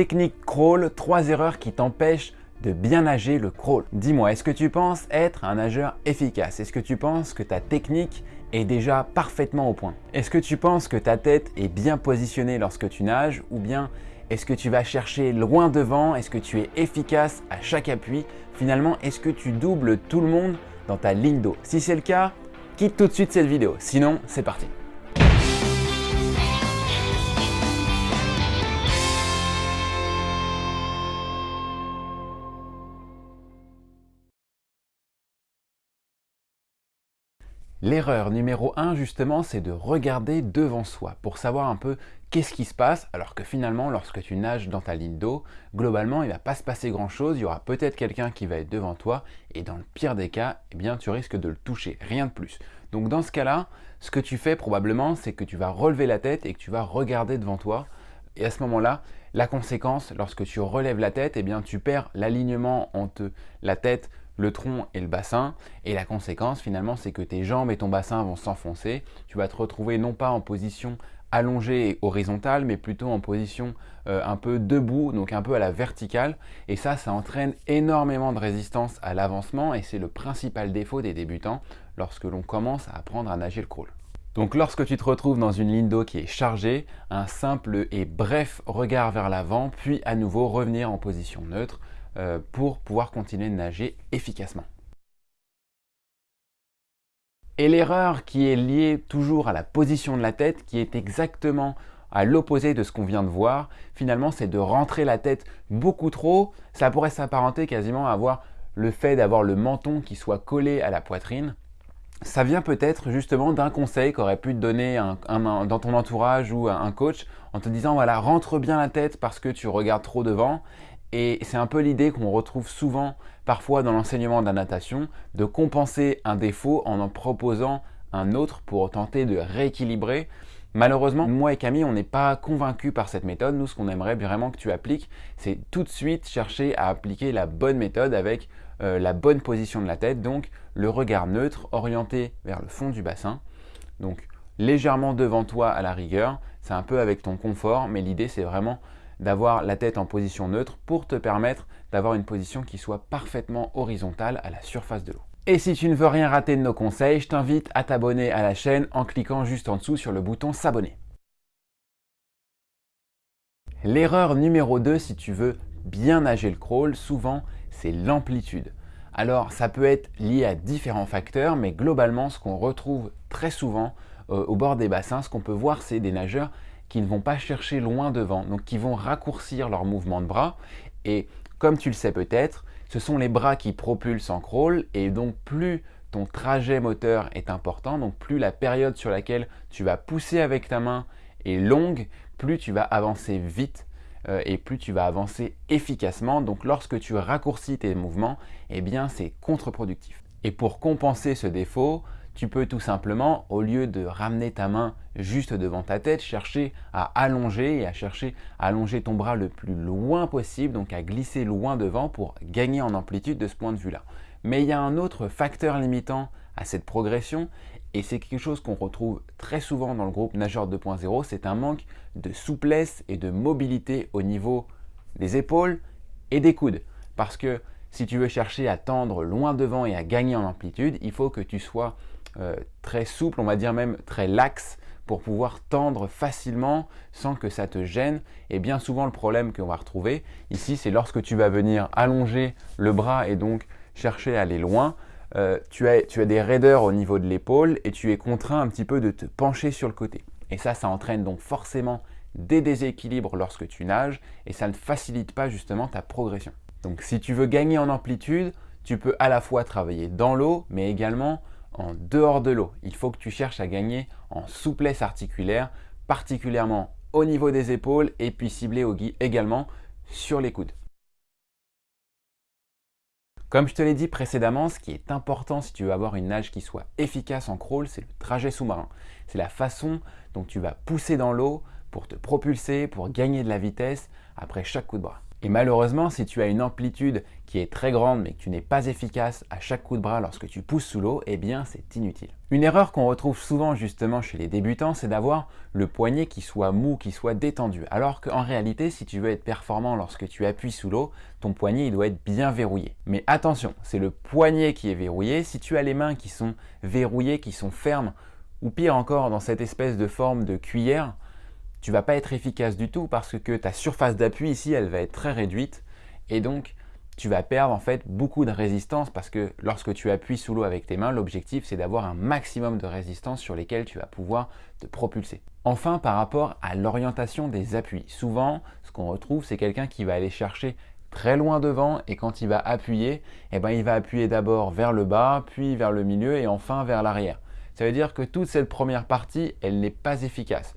Technique crawl, 3 erreurs qui t'empêchent de bien nager le crawl. Dis-moi, est-ce que tu penses être un nageur efficace? Est-ce que tu penses que ta technique est déjà parfaitement au point? Est-ce que tu penses que ta tête est bien positionnée lorsque tu nages? Ou bien est-ce que tu vas chercher loin devant? Est-ce que tu es efficace à chaque appui? Finalement, est-ce que tu doubles tout le monde dans ta ligne d'eau? Si c'est le cas, quitte tout de suite cette vidéo. Sinon, c'est parti. L'erreur numéro 1 justement, c'est de regarder devant soi pour savoir un peu qu'est-ce qui se passe alors que finalement lorsque tu nages dans ta ligne d'eau, globalement il ne va pas se passer grand chose, il y aura peut-être quelqu'un qui va être devant toi et dans le pire des cas, eh bien tu risques de le toucher, rien de plus. Donc dans ce cas-là, ce que tu fais probablement c'est que tu vas relever la tête et que tu vas regarder devant toi et à ce moment-là, la conséquence, lorsque tu relèves la tête, eh bien tu perds l'alignement entre la tête, le tronc et le bassin. Et la conséquence finalement, c'est que tes jambes et ton bassin vont s'enfoncer. Tu vas te retrouver non pas en position allongée et horizontale, mais plutôt en position euh, un peu debout, donc un peu à la verticale. Et ça, ça entraîne énormément de résistance à l'avancement et c'est le principal défaut des débutants lorsque l'on commence à apprendre à nager le crawl. Donc lorsque tu te retrouves dans une ligne d'eau qui est chargée, un simple et bref regard vers l'avant, puis à nouveau revenir en position neutre, pour pouvoir continuer de nager efficacement. Et l'erreur qui est liée toujours à la position de la tête, qui est exactement à l'opposé de ce qu'on vient de voir, finalement c'est de rentrer la tête beaucoup trop. Ça pourrait s'apparenter quasiment à avoir le fait d'avoir le menton qui soit collé à la poitrine. Ça vient peut-être justement d'un conseil qu'aurait pu te donner dans ton entourage ou un coach en te disant voilà rentre bien la tête parce que tu regardes trop devant et c'est un peu l'idée qu'on retrouve souvent parfois dans l'enseignement de la natation, de compenser un défaut en en proposant un autre pour tenter de rééquilibrer. Malheureusement, moi et Camille, on n'est pas convaincus par cette méthode. Nous, ce qu'on aimerait vraiment que tu appliques, c'est tout de suite chercher à appliquer la bonne méthode avec euh, la bonne position de la tête, donc le regard neutre orienté vers le fond du bassin. Donc légèrement devant toi à la rigueur, c'est un peu avec ton confort, mais l'idée c'est vraiment d'avoir la tête en position neutre pour te permettre d'avoir une position qui soit parfaitement horizontale à la surface de l'eau. Et si tu ne veux rien rater de nos conseils, je t'invite à t'abonner à la chaîne en cliquant juste en dessous sur le bouton s'abonner. L'erreur numéro 2 si tu veux bien nager le crawl, souvent c'est l'amplitude. Alors ça peut être lié à différents facteurs, mais globalement ce qu'on retrouve très souvent euh, au bord des bassins, ce qu'on peut voir c'est des nageurs qui ne vont pas chercher loin devant, donc qui vont raccourcir leur mouvement de bras. Et comme tu le sais peut-être, ce sont les bras qui propulsent en crawl et donc plus ton trajet moteur est important, donc plus la période sur laquelle tu vas pousser avec ta main est longue, plus tu vas avancer vite euh, et plus tu vas avancer efficacement. Donc lorsque tu raccourcis tes mouvements, eh bien c'est contre-productif. Et pour compenser ce défaut, tu peux tout simplement, au lieu de ramener ta main juste devant ta tête, chercher à allonger et à chercher à allonger ton bras le plus loin possible, donc à glisser loin devant pour gagner en amplitude de ce point de vue-là. Mais il y a un autre facteur limitant à cette progression et c'est quelque chose qu'on retrouve très souvent dans le groupe Nageur 2.0, c'est un manque de souplesse et de mobilité au niveau des épaules et des coudes. Parce que si tu veux chercher à tendre loin devant et à gagner en amplitude, il faut que tu sois euh, très souple, on va dire même très laxe, pour pouvoir tendre facilement sans que ça te gêne. Et bien souvent, le problème qu'on va retrouver ici, c'est lorsque tu vas venir allonger le bras et donc chercher à aller loin, euh, tu, as, tu as des raideurs au niveau de l'épaule et tu es contraint un petit peu de te pencher sur le côté. Et ça, ça entraîne donc forcément des déséquilibres lorsque tu nages et ça ne facilite pas justement ta progression. Donc si tu veux gagner en amplitude, tu peux à la fois travailler dans l'eau, mais également en dehors de l'eau. Il faut que tu cherches à gagner en souplesse articulaire, particulièrement au niveau des épaules et puis cibler également sur les coudes. Comme je te l'ai dit précédemment, ce qui est important si tu veux avoir une nage qui soit efficace en crawl, c'est le trajet sous-marin. C'est la façon dont tu vas pousser dans l'eau pour te propulser, pour gagner de la vitesse après chaque coup de bras. Et malheureusement, si tu as une amplitude qui est très grande mais que tu n'es pas efficace à chaque coup de bras lorsque tu pousses sous l'eau, eh bien c'est inutile. Une erreur qu'on retrouve souvent justement chez les débutants, c'est d'avoir le poignet qui soit mou, qui soit détendu. Alors qu'en réalité, si tu veux être performant lorsque tu appuies sous l'eau, ton poignet il doit être bien verrouillé. Mais attention, c'est le poignet qui est verrouillé. Si tu as les mains qui sont verrouillées, qui sont fermes, ou pire encore dans cette espèce de forme de cuillère, tu vas pas être efficace du tout parce que ta surface d'appui ici, elle va être très réduite et donc tu vas perdre en fait beaucoup de résistance parce que lorsque tu appuies sous l'eau avec tes mains, l'objectif c'est d'avoir un maximum de résistance sur lesquelles tu vas pouvoir te propulser. Enfin, par rapport à l'orientation des appuis, souvent ce qu'on retrouve c'est quelqu'un qui va aller chercher très loin devant et quand il va appuyer, eh ben, il va appuyer d'abord vers le bas, puis vers le milieu et enfin vers l'arrière. Ça veut dire que toute cette première partie, elle n'est pas efficace.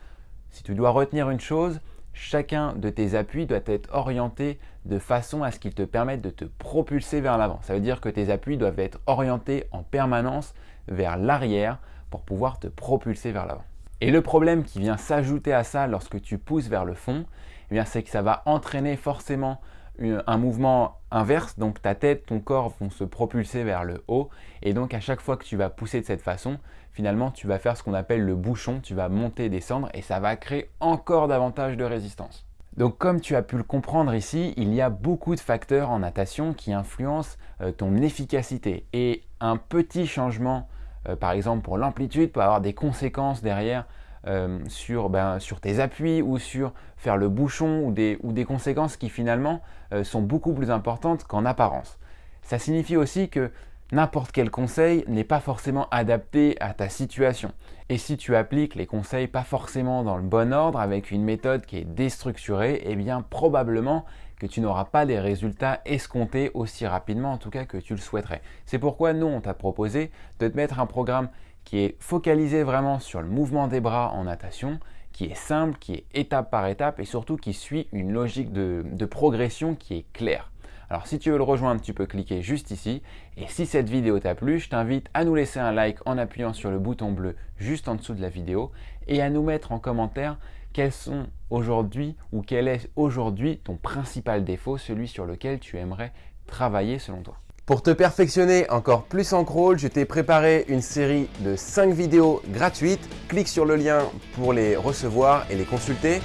Si tu dois retenir une chose, chacun de tes appuis doit être orienté de façon à ce qu'il te permette de te propulser vers l'avant. Ça veut dire que tes appuis doivent être orientés en permanence vers l'arrière pour pouvoir te propulser vers l'avant. Et le problème qui vient s'ajouter à ça lorsque tu pousses vers le fond, eh c'est que ça va entraîner forcément un mouvement inverse, donc ta tête, ton corps vont se propulser vers le haut, et donc à chaque fois que tu vas pousser de cette façon, finalement tu vas faire ce qu'on appelle le bouchon, tu vas monter descendre, et ça va créer encore davantage de résistance. Donc comme tu as pu le comprendre ici, il y a beaucoup de facteurs en natation qui influencent euh, ton efficacité, et un petit changement, euh, par exemple pour l'amplitude, peut avoir des conséquences derrière euh, sur, ben, sur, tes appuis ou sur faire le bouchon ou des, conséquences qui finalement euh, sont beaucoup plus importantes qu'en apparence. Ça signifie aussi que n'importe quel conseil n'est pas forcément adapté à ta situation. Et si tu appliques les conseils pas forcément dans le bon ordre, avec une méthode qui est déstructurée, eh bien probablement que tu n'auras pas des résultats escomptés aussi rapidement en tout cas que tu le souhaiterais. C'est pourquoi nous on t'a proposé de te mettre un programme qui est focalisé vraiment sur le mouvement des bras en natation, qui est simple, qui est étape par étape et surtout qui suit une logique de, progression qui est claire. Alors si tu veux le rejoindre, tu peux cliquer juste ici. Et si cette vidéo t'a plu, je t'invite à nous laisser un like en appuyant sur le bouton bleu juste en dessous de la vidéo et à nous mettre en commentaire quels sont aujourd'hui ou quel est aujourd'hui ton principal défaut, celui sur lequel tu aimerais travailler selon toi. Pour te perfectionner encore plus en crawl, je t'ai préparé une série de 5 vidéos gratuites. Clique sur le lien pour les recevoir et les consulter.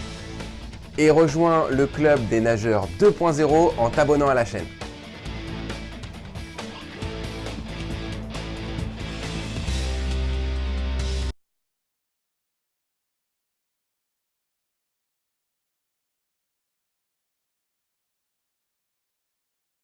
Et rejoins le club des nageurs 2.0 en t'abonnant à la chaîne.